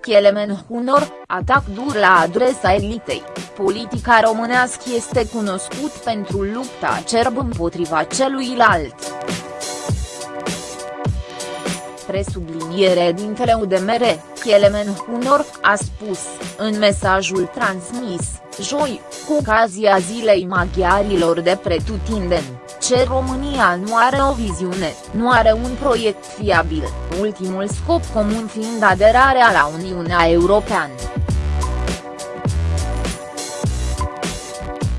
Kelemen Hunor, atac dur la adresa elitei, politica românească este cunoscut pentru lupta acerb împotriva celuilalt. Presubliniere dintele UDMR, Kelemen Hunor, a spus, în mesajul transmis, joi, cu ocazia Zilei Maghiarilor de pretutindeni ce România nu are o viziune, nu are un proiect fiabil, ultimul scop comun fiind aderarea la Uniunea Europeană.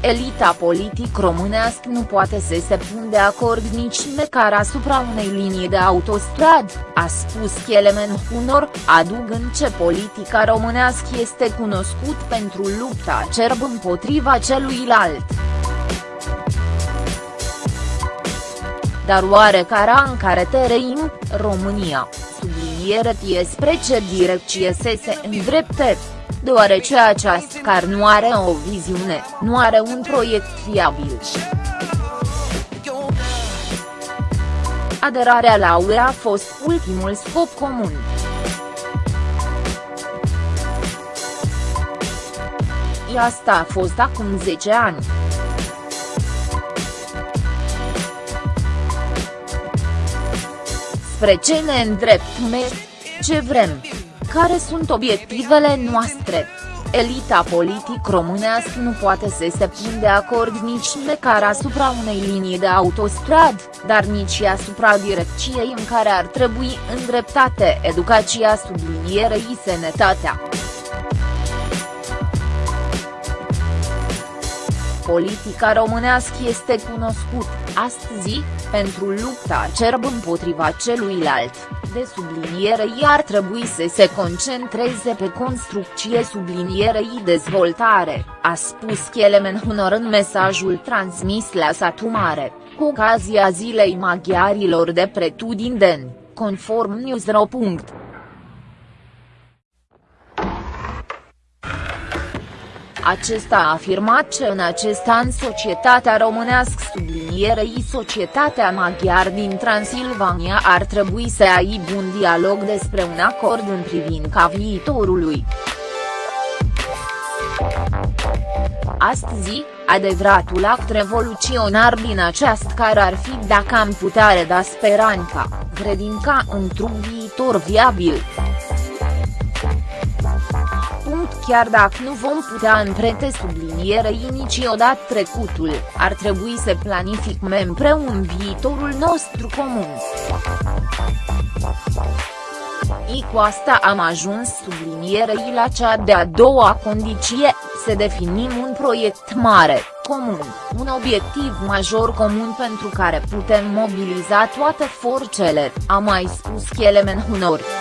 Elita politic românească nu poate să se pun de acord nici măcar asupra unei linii de autostrad, a spus Kelemen Hunor, adugând ce politica românească este cunoscut pentru lupta acerb împotriva celuilalt. Dar oare cara în care trăim, România, subliniere tie spre ce direcție să se îndrepte? Deoarece această car nu are o viziune, nu are un proiect fiabil. Aderarea la UE a fost ultimul scop comun. Asta a fost acum 10 ani. Spre ce ne îndreptăm, ce vrem, care sunt obiectivele noastre. Elita politic românească nu poate să se pun de acord nici măcar asupra unei linii de autostrad, dar nici asupra direcției în care ar trebui îndreptate educația sublinierei sănătatea. Politica românească este cunoscut, astăzi, pentru lupta acerb împotriva celuilalt, de sublinierei ar trebui să se concentreze pe construcție sublinierei dezvoltare, a spus Kelemen Hunor în mesajul transmis la Satu Mare, cu ocazia Zilei Maghiarilor de pretutindeni, conform Newsro. Acesta a afirmat că în acest an societatea românească sublinierei societatea maghiar din Transilvania ar trebui să aibă un dialog despre un acord în privința viitorului. Astăzi, adevăratul act revoluționar din această care ar fi dacă am putea reda speranța, credința într-un viitor viabil chiar dacă nu vom putea împrete sublinierei niciodată trecutul, ar trebui să planificăm împreună viitorul nostru comun. I cu asta am ajuns sublinierei la cea de-a doua condiție, să definim un proiect mare, comun, un obiectiv major comun pentru care putem mobiliza toate forțele, a mai spus Kelemen Hunor.